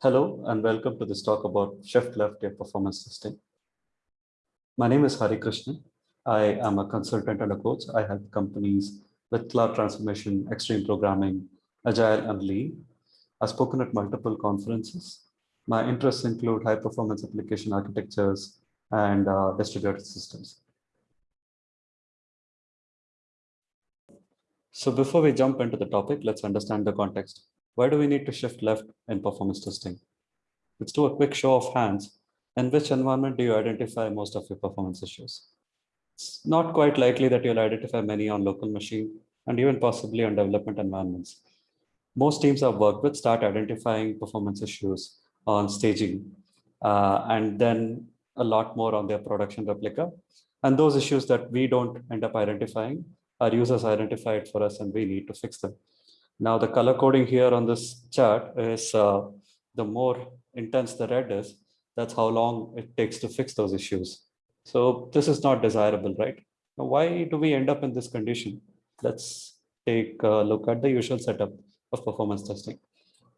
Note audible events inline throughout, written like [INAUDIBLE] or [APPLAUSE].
Hello and welcome to this talk about shift left your performance testing. My name is Hari Krishnan. I am a consultant and a coach. I help companies with cloud transformation, extreme programming, agile and lean. I've spoken at multiple conferences. My interests include high performance application architectures and uh, distributed systems. So before we jump into the topic, let's understand the context. Why do we need to shift left in performance testing? Let's do a quick show of hands. In which environment do you identify most of your performance issues? It's not quite likely that you'll identify many on local machine and even possibly on development environments. Most teams I've worked with start identifying performance issues on staging uh, and then a lot more on their production replica. And those issues that we don't end up identifying our users identified for us and we need to fix them. Now the color coding here on this chart is uh, the more intense the red is, that's how long it takes to fix those issues. So this is not desirable, right? Now, why do we end up in this condition? Let's take a look at the usual setup of performance testing.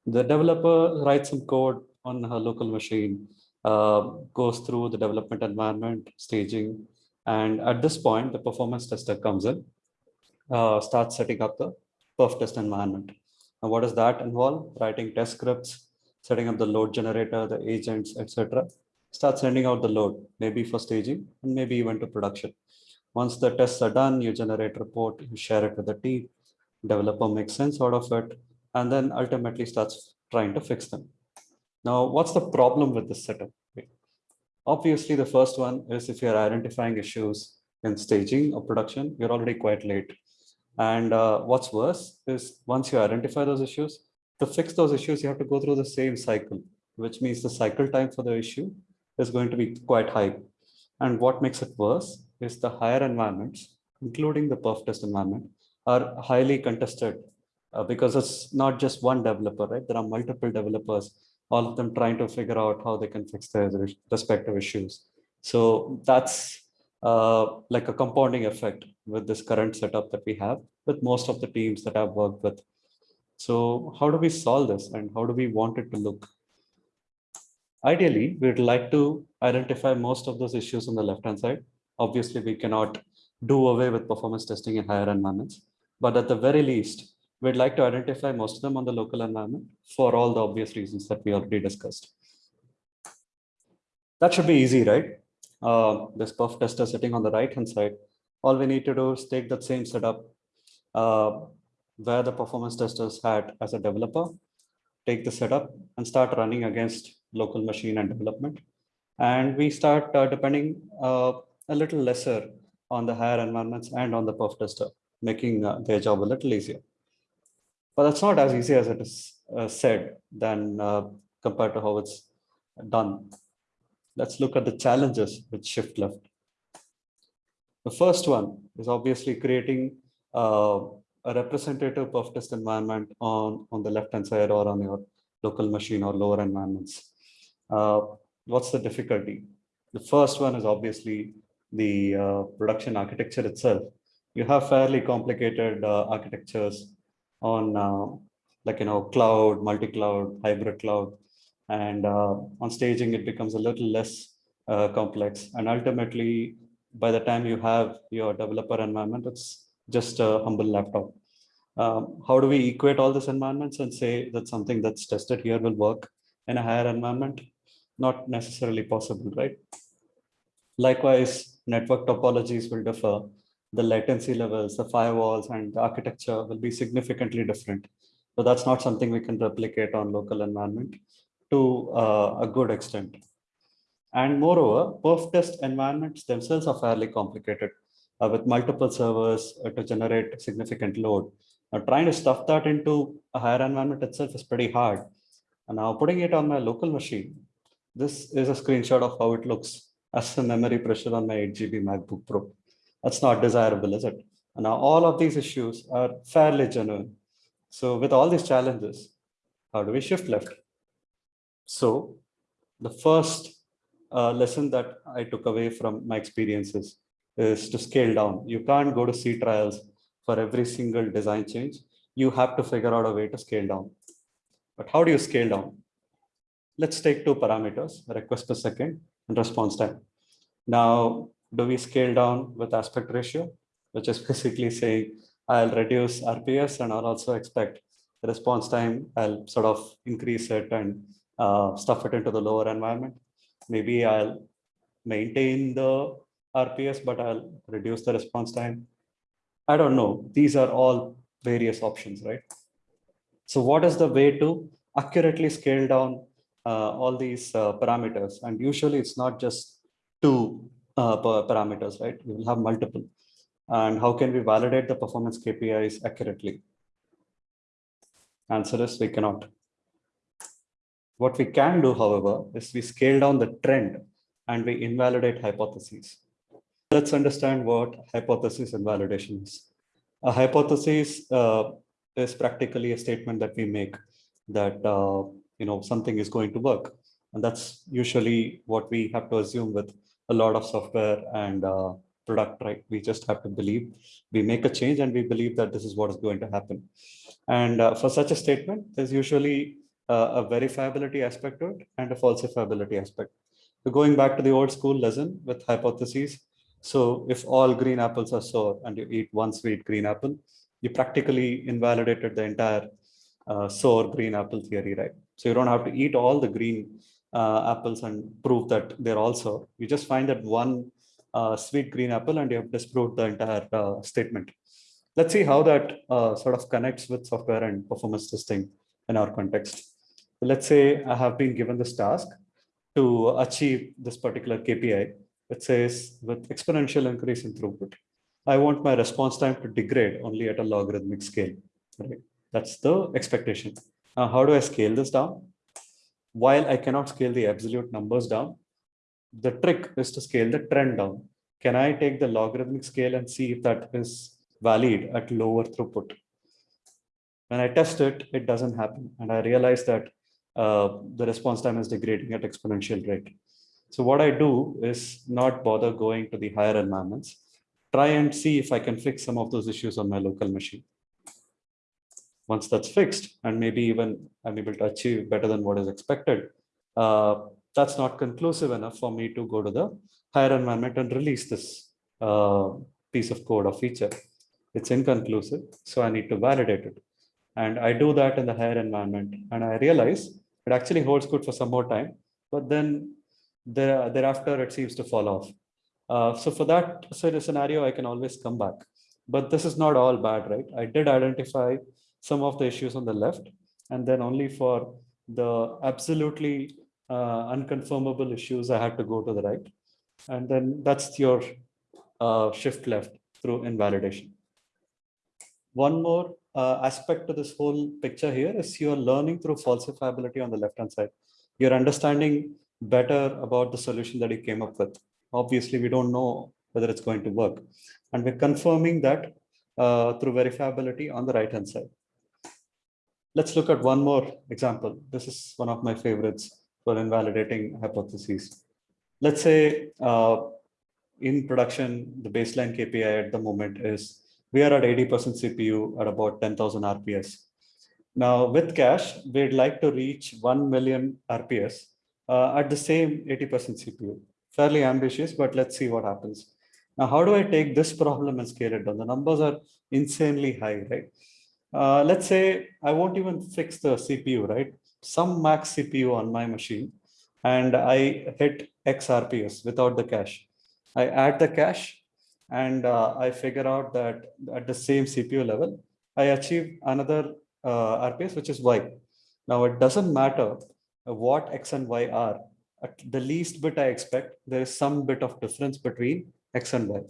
The developer writes some code on her local machine, uh, goes through the development environment, staging, and at this point, the performance tester comes in uh, start setting up the perf test environment. And what does that involve? Writing test scripts, setting up the load generator, the agents, etc. Start sending out the load, maybe for staging and maybe even to production. Once the tests are done, you generate report, you share it with the team, developer makes sense out of it, and then ultimately starts trying to fix them. Now, what's the problem with this setup? Obviously, the first one is if you're identifying issues in staging or production, you're already quite late. And uh, what's worse is once you identify those issues, to fix those issues, you have to go through the same cycle, which means the cycle time for the issue is going to be quite high. And what makes it worse is the higher environments, including the perf test environment, are highly contested uh, because it's not just one developer, right? There are multiple developers, all of them trying to figure out how they can fix their respective issues. So that's uh, like a compounding effect with this current setup that we have with most of the teams that I've worked with. So how do we solve this and how do we want it to look? Ideally, we'd like to identify most of those issues on the left-hand side. Obviously, we cannot do away with performance testing in higher environments, but at the very least, we'd like to identify most of them on the local environment for all the obvious reasons that we already discussed. That should be easy, right? uh, this perf tester sitting on the right hand side, all we need to do is take that same setup uh, where the performance testers had as a developer, take the setup and start running against local machine and development. And we start uh, depending uh, a little lesser on the higher environments and on the perf tester, making uh, their job a little easier. But that's not as easy as it is uh, said than compared to how it's done let's look at the challenges with shift left. The first one is obviously creating uh, a representative perf test environment on, on the left-hand side or on your local machine or lower environments. Uh, what's the difficulty? The first one is obviously the uh, production architecture itself. You have fairly complicated uh, architectures on uh, like, you know, cloud, multi-cloud, hybrid cloud, and uh, on staging, it becomes a little less complex. And ultimately, by the time you have your developer environment, it's just a humble laptop. Um, how do we equate all these environments and say that something that's tested here will work in a higher environment? Not necessarily possible, right? Likewise, network topologies will differ. The latency levels, the firewalls, and the architecture will be significantly different. So that's not something we can replicate on local environment to uh, a good extent. And moreover, perf test environments themselves are fairly complicated uh, with multiple servers uh, to generate significant load. Now, trying to stuff that into a higher environment itself is pretty hard. And now putting it on my local machine, this is a screenshot of how it looks as a memory pressure on my 8 GB MacBook Pro. That's not desirable, is it? And now all of these issues are fairly genuine. So with all these challenges, how do we shift left? So the first uh, lesson that I took away from my experiences is to scale down. You can't go to C trials for every single design change. You have to figure out a way to scale down. But how do you scale down? let's take two parameters, request per second and response time. Now, do we scale down with aspect ratio, which is [LAUGHS] basically saying I'll reduce RPS and I'll also expect response time, I'll sort of increase it and uh, stuff it into the lower environment. Maybe I'll maintain the RPS, but I'll reduce the response time. I don't know. These are all various options, right? So what is the way to accurately scale down uh, all these uh, parameters? And usually it's not just two uh, parameters, right? We will have multiple. And how can we validate the performance KPIs accurately? Answer is we cannot. What we can do, however, is we scale down the trend and we invalidate hypotheses. Let's understand what hypothesis and validation is. A hypothesis uh, is practically a statement that we make that uh, you know something is going to work, and that's usually what we have to assume with a lot of software and uh, product. Right? We just have to believe. We make a change and we believe that this is what is going to happen. And uh, for such a statement, there's usually a verifiability aspect to it and a falsifiability aspect. So going back to the old school lesson with hypotheses, so if all green apples are sour and you eat one sweet green apple, you practically invalidated the entire uh, sour green apple theory, right? So you don't have to eat all the green uh, apples and prove that they're all sour. You just find that one uh, sweet green apple and you have disproved the entire uh, statement. Let's see how that uh, sort of connects with software and performance testing in our context. Let's say I have been given this task to achieve this particular KPI it says with exponential increase in throughput, I want my response time to degrade only at a logarithmic scale. Right? That's the expectation. Now, how do I scale this down? While I cannot scale the absolute numbers down, the trick is to scale the trend down. Can I take the logarithmic scale and see if that is valid at lower throughput? When I test it, it doesn't happen. And I realize that uh, the response time is degrading at exponential rate. So what I do is not bother going to the higher environments, try and see if I can fix some of those issues on my local machine. Once that's fixed, and maybe even I'm able to achieve better than what is expected, uh, that's not conclusive enough for me to go to the higher environment and release this uh, piece of code or feature. It's inconclusive, so I need to validate it. And I do that in the higher environment, and I realize it actually holds good for some more time, but then there, thereafter it seems to fall off. Uh, so for that scenario, I can always come back. But this is not all bad, right? I did identify some of the issues on the left, and then only for the absolutely uh, unconfirmable issues, I had to go to the right. And then that's your uh, shift left through invalidation. One more uh, aspect to this whole picture here is you're learning through falsifiability on the left-hand side. You're understanding better about the solution that you came up with. Obviously, we don't know whether it's going to work. And we're confirming that uh, through verifiability on the right-hand side. Let's look at one more example. This is one of my favorites for invalidating hypotheses. Let's say uh, in production, the baseline KPI at the moment is we are at 80% CPU at about 10,000 RPS. Now with cache, we'd like to reach 1 million RPS uh, at the same 80% CPU. Fairly ambitious, but let's see what happens. Now, how do I take this problem and scale it down? The numbers are insanely high, right? Uh, let's say I won't even fix the CPU, right? Some max CPU on my machine, and I hit X RPS without the cache. I add the cache, and uh, I figure out that at the same CPU level, I achieve another uh, RPS, which is Y. Now, it doesn't matter what x and y are. At the least bit I expect, there is some bit of difference between x and y.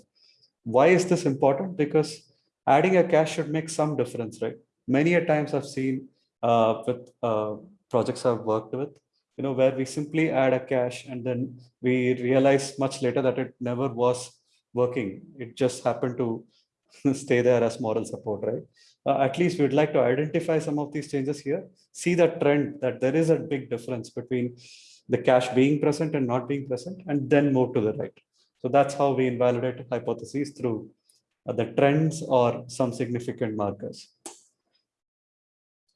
Why is this important? Because adding a cache should make some difference, right? Many a times I've seen uh, with uh, projects I've worked with, you know, where we simply add a cache and then we realize much later that it never was working. It just happened to [LAUGHS] stay there as moral support, right? uh, at least we'd like to identify some of these changes here, see the trend that there is a big difference between the cache being present and not being present, and then move to the right. So that's how we invalidate hypotheses through uh, the trends or some significant markers.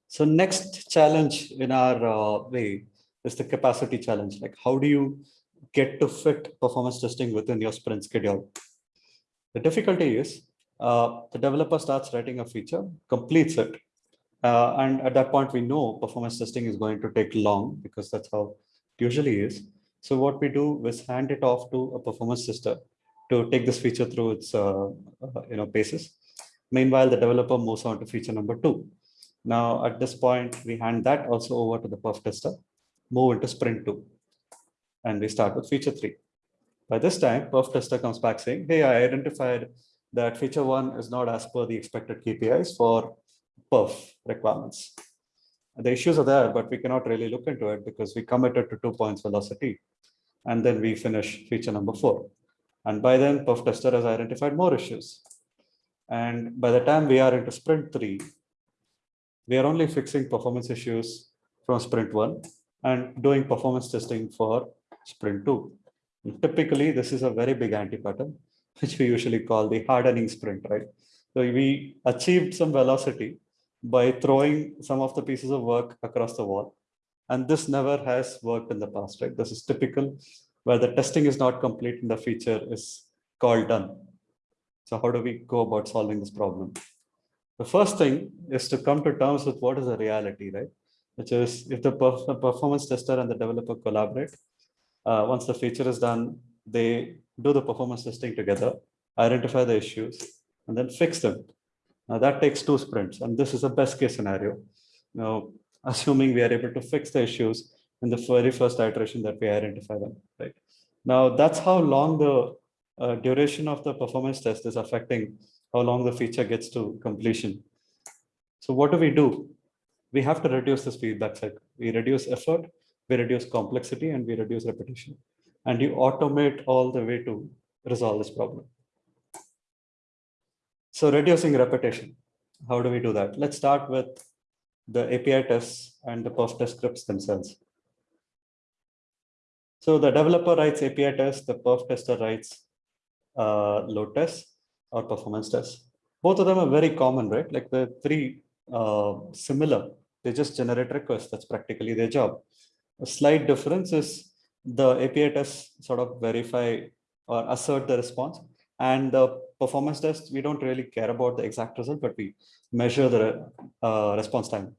So next challenge in our uh, way is the capacity challenge. Like how do you get to fit performance testing within your sprint schedule? The difficulty is uh, the developer starts writing a feature, completes it. Uh, and at that point, we know performance testing is going to take long because that's how it usually is. So what we do is hand it off to a performance tester to take this feature through its uh, uh, you know paces. Meanwhile, the developer moves on to feature number two. Now, at this point, we hand that also over to the perf tester, move into sprint two, and we start with feature three. By this time, perf tester comes back saying, hey, I identified that feature one is not as per the expected KPIs for perf requirements. The issues are there, but we cannot really look into it because we committed to two points velocity. And then we finish feature number four. And by then, perf tester has identified more issues. And by the time we are into sprint three, we are only fixing performance issues from sprint one and doing performance testing for sprint two. Typically, this is a very big anti-pattern, [LAUGHS] which we usually call the hardening sprint, right? So we achieved some velocity by throwing some of the pieces of work across the wall. And this never has worked in the past, right? This is typical where the testing is not complete and the feature is called done. So how do we go about solving this problem? The first thing is to come to terms with what is the reality, right? Which is if the performance tester and the developer collaborate, uh, once the feature is done, they do the performance testing together, identify the issues, and then fix them. Now that takes two sprints, and this is a best case scenario. Now, [LAUGHS] assuming we are able to fix the issues in the very first iteration that we identify them, right? Now that's how long the uh, duration of the performance test is affecting how long the feature gets to completion. So what do we do? We have to reduce this feedback cycle. We reduce effort, we reduce complexity, and we reduce repetition. And you automate all the way to resolve this problem. So reducing repetition. How do we do that? Let's start with the API tests and the perf test scripts themselves. So the developer writes API tests, the perf tester writes uh, load tests or performance tests. Both of them are very common, right? Like the three uh, similar. They just generate requests. That's practically their job. A slight difference is the API tests sort of verify or assert the response. And the performance test, we don't really care about the exact result, but we measure the uh, response time.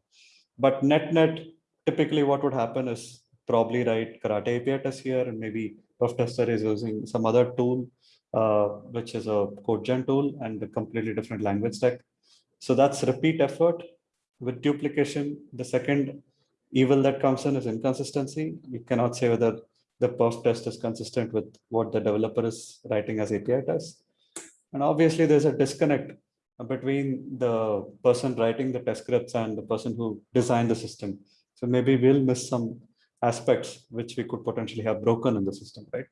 But net net, typically what would happen is probably write Karate API test here, and maybe perf tester is using some other tool, uh, which is a CodeGen tool and a completely different language stack. So that's repeat effort with duplication. The second evil that comes in is inconsistency. You cannot say whether the perf test is consistent with what the developer is writing as API test. And obviously there's a disconnect between the person writing the test scripts and the person who designed the system. So maybe we'll miss some aspects which we could potentially have broken in the system, right?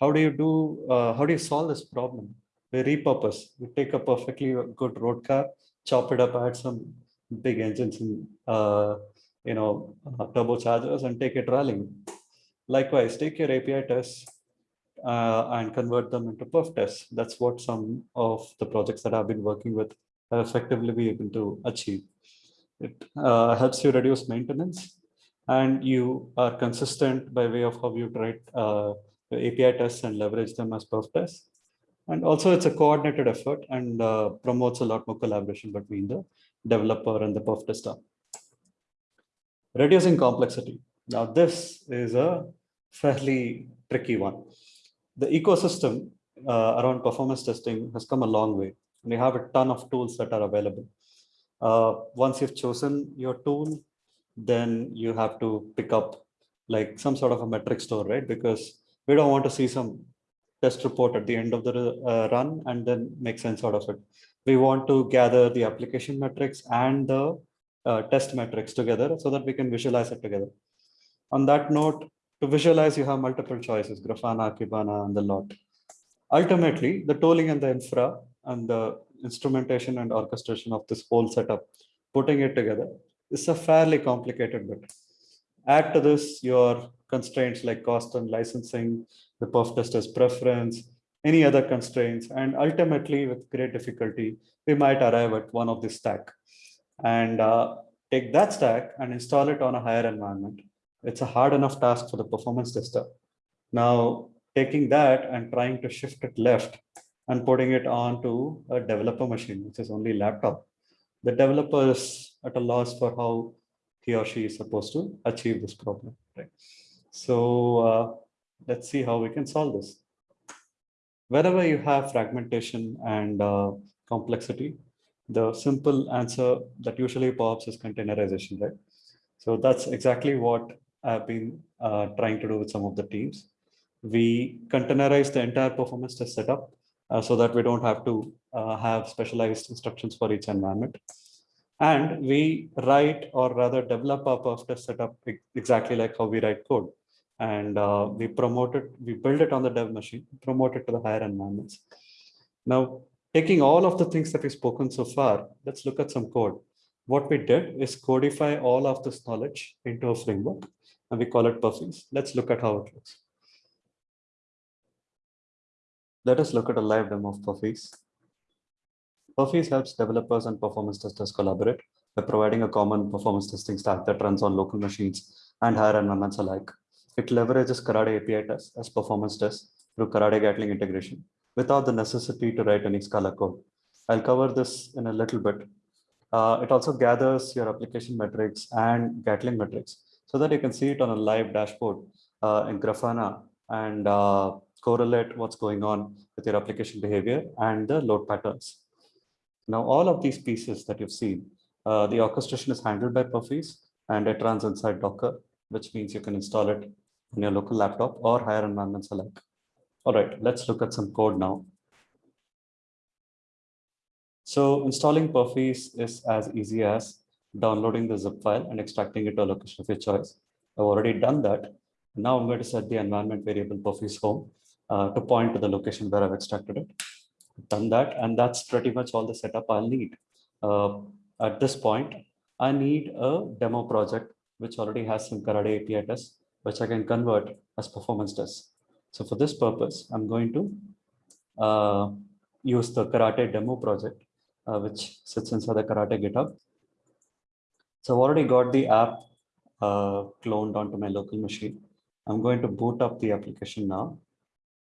How do you do, uh, how do you solve this problem? We repurpose, we take a perfectly good road car, chop it up, add some big engines and uh, you know, uh, turbochargers and take it rallying. Likewise, take your API tests uh, and convert them into perf tests. That's what some of the projects that I've been working with have effectively been able to achieve. It uh, helps you reduce maintenance and you are consistent by way of how you write uh, API tests and leverage them as perf tests. And also it's a coordinated effort and uh, promotes a lot more collaboration between the developer and the perf tester. Reducing complexity. Now this is a fairly tricky one. The ecosystem uh, around performance testing has come a long way. And We have a ton of tools that are available. Uh, once you've chosen your tool, then you have to pick up like some sort of a metric store, right? Because we don't want to see some test report at the end of the uh, run and then make sense out of it. We want to gather the application metrics and the uh, test metrics together so that we can visualize it together. On that note, to visualize, you have multiple choices, Grafana, Kibana, and the lot. Ultimately, the tooling and the infra and the instrumentation and orchestration of this whole setup, putting it together is a fairly complicated bit. Add to this your constraints like cost and licensing, the perf tester's preference, any other constraints, and ultimately with great difficulty, we might arrive at one of this stack. And uh, take that stack and install it on a higher environment. It's a hard enough task for the performance tester. Now, taking that and trying to shift it left and putting it onto a developer machine, which is only laptop. The developer is at a loss for how he or she is supposed to achieve this problem. Right? So uh, let's see how we can solve this. Wherever you have fragmentation and uh, complexity, the simple answer that usually pops is containerization, right? So that's exactly what I've been uh, trying to do with some of the teams. We containerize the entire performance test setup uh, so that we don't have to uh, have specialized instructions for each environment. And we write or rather develop our perf test setup exactly like how we write code. And uh, we promote it, we build it on the dev machine, promote it to the higher environments. Now, taking all of the things that we've spoken so far, let's look at some code. What we did is codify all of this knowledge into a framework and we call it Perfiz. Let's look at how it looks. Let us look at a live demo of Perfiz. Perfiz helps developers and performance testers collaborate by providing a common performance testing stack that runs on local machines and higher environments alike. It leverages Karate API tests as performance tests through Karate Gatling integration without the necessity to write any Scala code. I'll cover this in a little bit. Uh, it also gathers your application metrics and Gatling metrics so that you can see it on a live dashboard uh, in Grafana and uh, correlate what's going on with your application behavior and the load patterns. Now, all of these pieces that you've seen, uh, the orchestration is handled by Perfiz and it runs inside Docker, which means you can install it on your local laptop or higher environments alike. All right, let's look at some code now. So installing Perfiz is as easy as downloading the zip file and extracting it to a location of your choice. I've already done that. Now I'm going to set the environment variable Perfiz home uh, to point to the location where I've extracted it. Done that, and that's pretty much all the setup I'll need. Uh, at this point, I need a demo project which already has some Karate API tests, which I can convert as performance tests. So for this purpose, I'm going to uh, use the Karate demo project, uh, which sits inside the Karate GitHub. So I've already got the app uh, cloned onto my local machine. I'm going to boot up the application now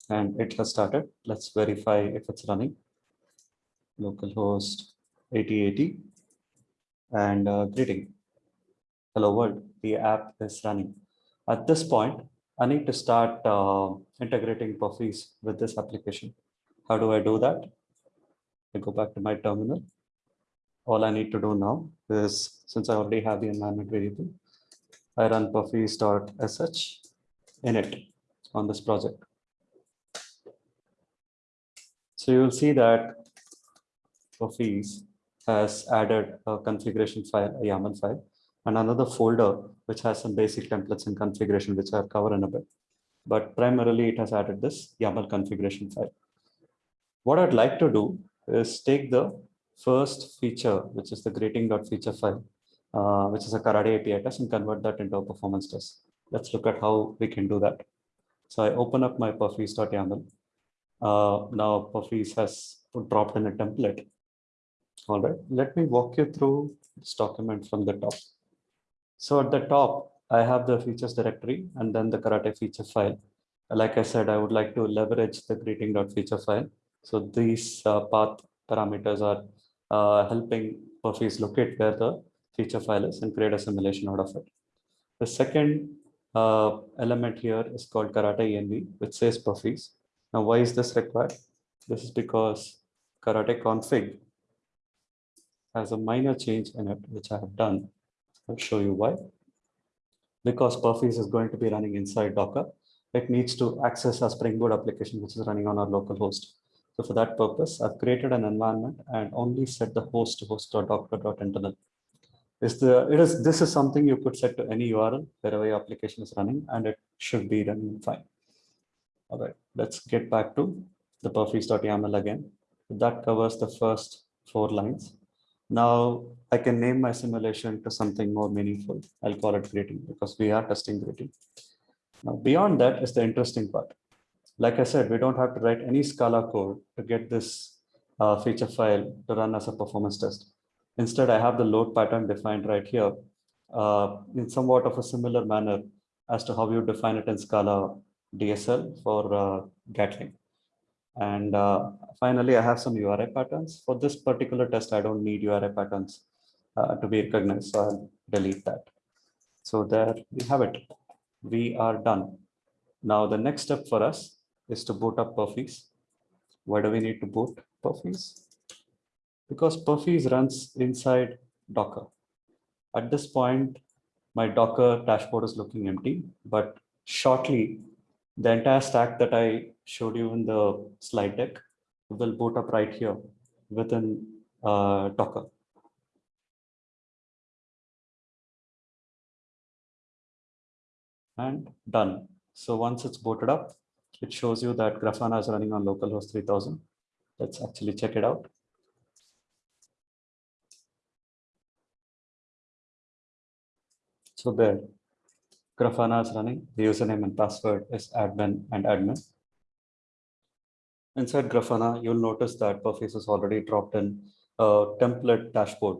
and it has started. Let's verify if it's running. Localhost 8080 and uh, greeting. Hello world, the app is running. At this point, I need to start uh, integrating Perfiz with this application. How do I do that? I go back to my terminal. All I need to do now is, since I already have the environment variable, I run perfiz.sh init on this project. So you'll see that Perfiz has added a configuration file, a YAML file, and another folder which has some basic templates and configuration, which I'll cover in a bit. But primarily it has added this YAML configuration file. What I'd like to do is take the first feature, which is the greeting.feature file, uh, which is a Karate API test and convert that into a performance test. Let's look at how we can do that. So I open up my perfiz.yaml. Uh, now Perfiz has dropped in a template. All right, let me walk you through this document from the top. So at the top, I have the features directory and then the karate feature file. Like I said, I would like to leverage the greeting.feature file. So these uh, path parameters are uh, helping Perfiz locate where the feature file is and create a simulation out of it. The second uh, element here is called karate env, which says Perfiz. Now, why is this required? This is because karate config has a minor change in it, which I have done I'll show you why. Because Perfiz is going to be running inside Docker, it needs to access our Spring Boot application, which is running on our local host. So for that purpose, I've created an environment and only set the host to host.docker.internal. Is the it is this is something you could set to any URL wherever your application is running, and it should be running fine. All right, let's get back to the perfiz.yaml again. That covers the first four lines. Now I can name my simulation to something more meaningful. I'll call it greeting because we are testing greeting. Now beyond that is the interesting part. Like I said, we don't have to write any Scala code to get this uh, feature file to run as a performance test. Instead, I have the load pattern defined right here uh, in somewhat of a similar manner as to how you define it in Scala DSL for uh, Gatling. And uh, finally, I have some URI patterns. For this particular test, I don't need URI patterns uh, to be recognized, so I'll delete that. So there we have it. We are done. Now the next step for us is to boot up Perfiz. Why do we need to boot Perfiz? Because Perfiz runs inside Docker. At this point, my Docker dashboard is looking empty, but shortly the entire stack that I showed you in the slide deck will boot up right here within uh, Docker. And done. So once it's booted up, it shows you that Grafana is running on localhost 3000. Let's actually check it out. So there, Grafana is running. The username and password is admin and admin. Inside Grafana, you'll notice that Perfiz has already dropped in a template dashboard.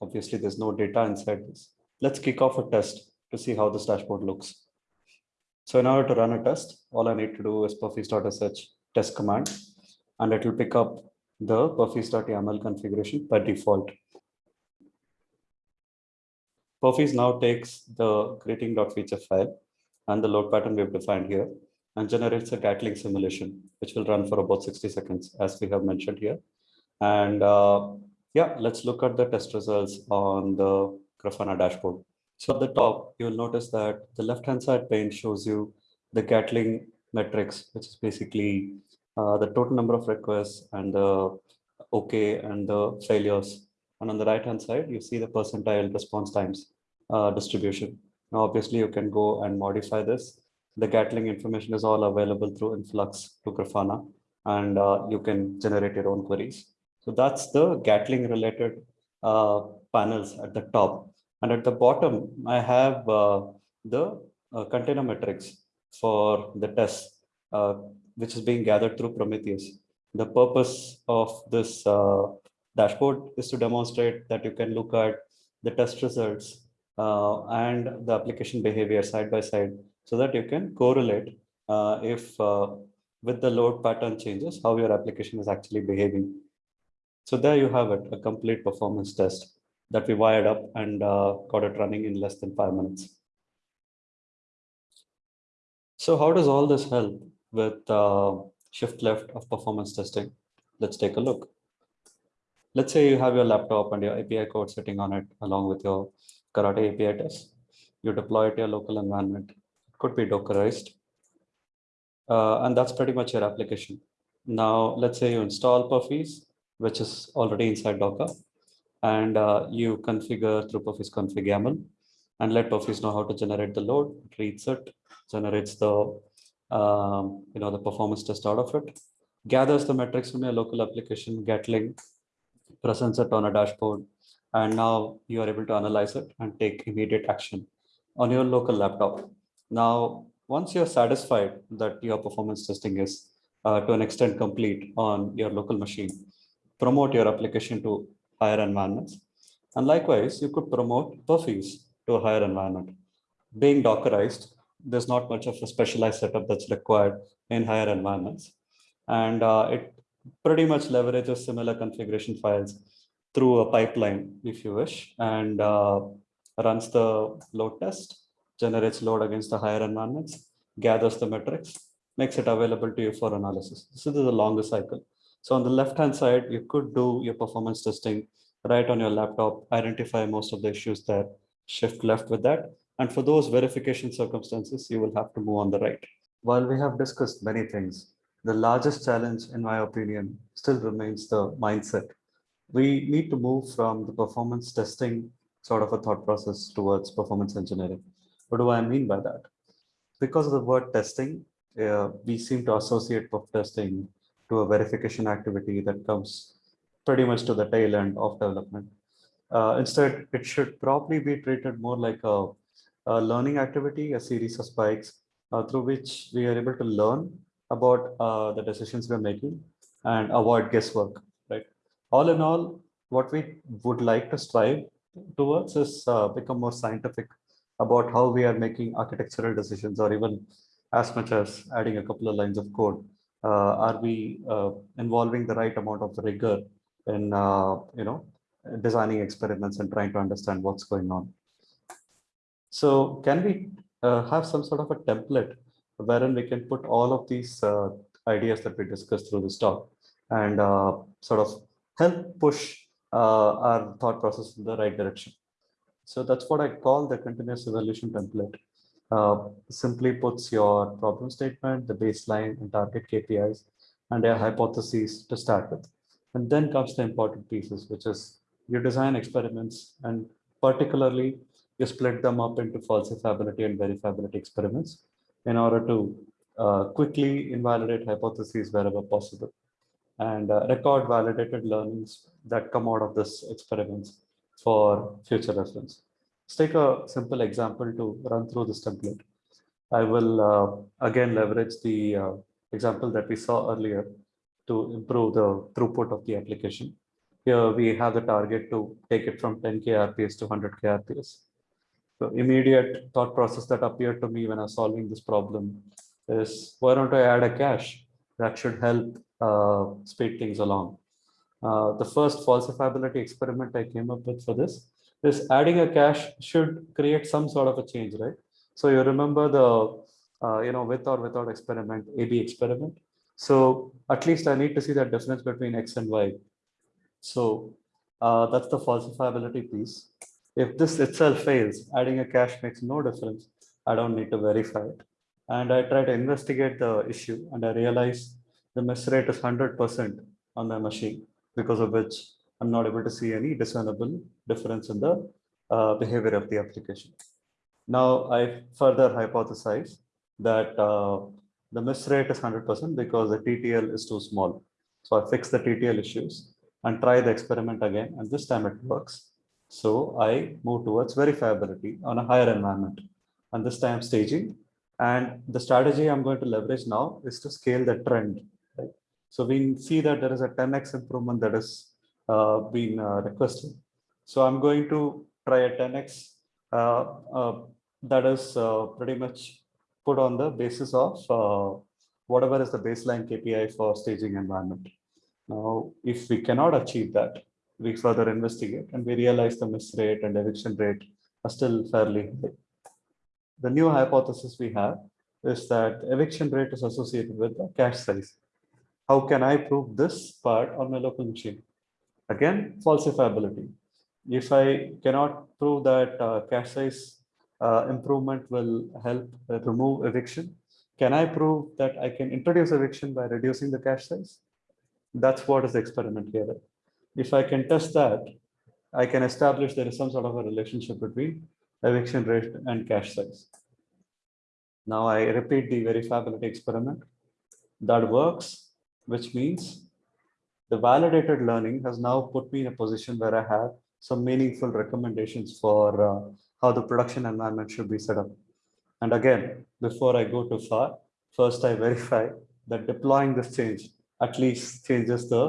Obviously, there's no data inside this. Let's kick off a test to see how this dashboard looks. So in order to run a test, all I need to do is perfiz.sh test command, and it will pick up the perfiz.yaml configuration by default. Perfiz now takes the greeting.feature file and the load pattern we've defined here and generates a Gatling simulation, which will run for about 60 seconds, as we have mentioned here. And uh, yeah, let's look at the test results on the Grafana dashboard. So at the top, you'll notice that the left-hand side pane shows you the Gatling metrics, which is basically uh, the total number of requests and the OK and the failures. And on the right-hand side, you see the percentile response times uh, distribution. Now, obviously, you can go and modify this. The Gatling information is all available through Influx to Grafana, and uh, you can generate your own queries. So that's the Gatling related uh, panels at the top. And at the bottom, I have uh, the uh, container metrics for the test, uh, which is being gathered through Prometheus. The purpose of this dashboard is to demonstrate that you can look at the test results uh, and the application behavior side by side so that you can correlate uh, if with the load pattern changes, how your application is actually behaving. So there you have it, a complete performance test that we wired up and uh, got it running in less than five minutes. So how does all this help with uh, shift left of performance testing? Let's take a look. Let's say you have your laptop and your API code sitting on it along with your Karate API test. You deploy it to your local environment. It could be Dockerized. Uh, and that's pretty much your application. Now, let's say you install Perfiz, which is already inside Docker and uh, you configure through Perfiz config YAML and let Perfiz know how to generate the load, reads it, generates the um, you know the performance test out of it, gathers the metrics from your local application, Gatling, presents it on a dashboard, and now you are able to analyze it and take immediate action on your local laptop. Now, once you're satisfied that your performance testing is uh, to an extent complete on your local machine, promote your application to higher environments. And likewise, you could promote Perfiz to a higher environment. Being Dockerized, there's not much of a specialized setup that's required in higher environments. And uh, it pretty much leverages similar configuration files through a pipeline, if you wish, and uh, runs the load test, generates load against the higher environments, gathers the metrics, makes it available to you for analysis. This is the longer cycle. So on the left-hand side, you could do your performance testing right on your laptop, identify most of the issues there, shift left with that. And for those verification circumstances, you will have to move on the right. While we have discussed many things, the largest challenge, in my opinion, still remains the mindset. We need to move from the performance testing sort of a thought process towards performance engineering. What do I mean by that? Because of the word testing, uh, we seem to associate perf testing to a verification activity that comes pretty much to the tail end of development. Uh, instead, it should probably be treated more like a, a learning activity, a series of spikes uh, through which we are able to learn about uh, the decisions we're making and avoid guesswork? All in all, what we would like to strive towards is uh, become more scientific about how we are making architectural decisions or even as much as adding a couple of lines of code. Uh, are we uh, involving the right amount of rigor in, uh, you know, designing experiments and trying to understand what's going on? So can we uh, have some sort of a template wherein we can put all of these uh, ideas that we discussed through this talk and sort of help push our thought process in the right direction. So that's what I call the continuous evolution template. Uh, simply puts your problem statement, the baseline and target KPIs, and a hypothesis to start with. And then comes the important pieces, which is you design experiments and particularly you split them up into falsifiability and verifiability experiments in order to uh, quickly invalidate hypotheses wherever possible and uh, record validated learnings that come out of this experiments for future reference. Let's take a simple example to run through this template. I will uh, again leverage the uh, example that we saw earlier to improve the throughput of the application. Here we have the target to take it from 10k RPS to 100k RPS. The immediate thought process that appeared to me when I was solving this problem is why don't I add a cache that should help uh, speed things along. Uh, the first falsifiability experiment I came up with for this is adding a cache should create some sort of a change, right? So you remember the, uh, you know, with or without experiment, AB experiment. So at least I need to see that difference between X and Y. So uh, that's the falsifiability piece. If this itself fails, adding a cache makes no difference. I don't need to verify it. And I try to investigate the issue and I realize the miss rate is 100% on my machine because of which I'm not able to see any discernible difference in the uh, behavior of the application. Now I further hypothesize that uh, the miss rate is 100% because the TTL is too small. So I fix the TTL issues and try the experiment again and this time it works. So I move towards verifiability on a higher environment and this time staging. And the strategy I'm going to leverage now is to scale the trend. So we see that there is a 10x improvement that is uh, been uh, requested. So I'm going to try a 10x uh, uh, that is uh, pretty much put on the basis of uh, whatever is the baseline KPI for staging environment. Now, if we cannot achieve that, we further investigate and we realize the miss rate and eviction rate are still fairly high. The new hypothesis we have is that eviction rate is associated with the cache size. How can I prove this part on my local machine? Again, falsifiability. If I cannot prove that uh, cache size uh, improvement will help remove eviction, can I prove that I can introduce eviction by reducing the cache size? That's what is the experiment here. If I can test that, I can establish there is some sort of a relationship between eviction rate and cache size. Now I repeat the verifiability experiment. That works, which means the validated learning has now put me in a position where I have some meaningful recommendations for uh, how the production environment should be set up. And again, before I go too far, first I verify that deploying this change at least changes the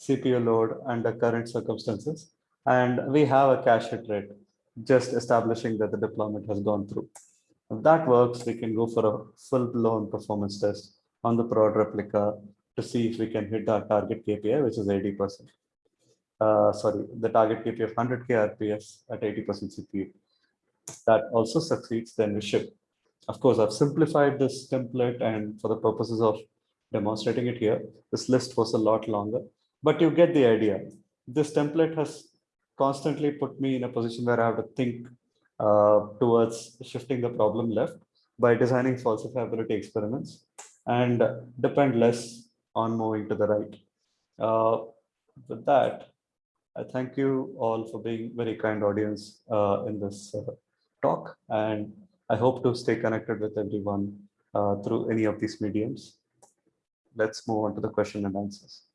CPU load under current circumstances. And we have a cache hit rate, just establishing that the deployment has gone through. If that works, we can go for a full-blown performance test on the prod replica to see if we can hit our target KPI, which is 80%. Uh, sorry, the target KPI of 100K RPS at 80% CPU. That also succeeds, then we ship. Of course, I've simplified this template and for the purposes of demonstrating it here, this list was a lot longer but you get the idea. This template has constantly put me in a position where I have to think uh, towards shifting the problem left by designing falsifiability experiments and depend less on moving to the right. Uh, with that, I thank you all for being very kind audience uh, in this uh, talk, and I hope to stay connected with everyone uh, through any of these mediums. Let's move on to the question and answers.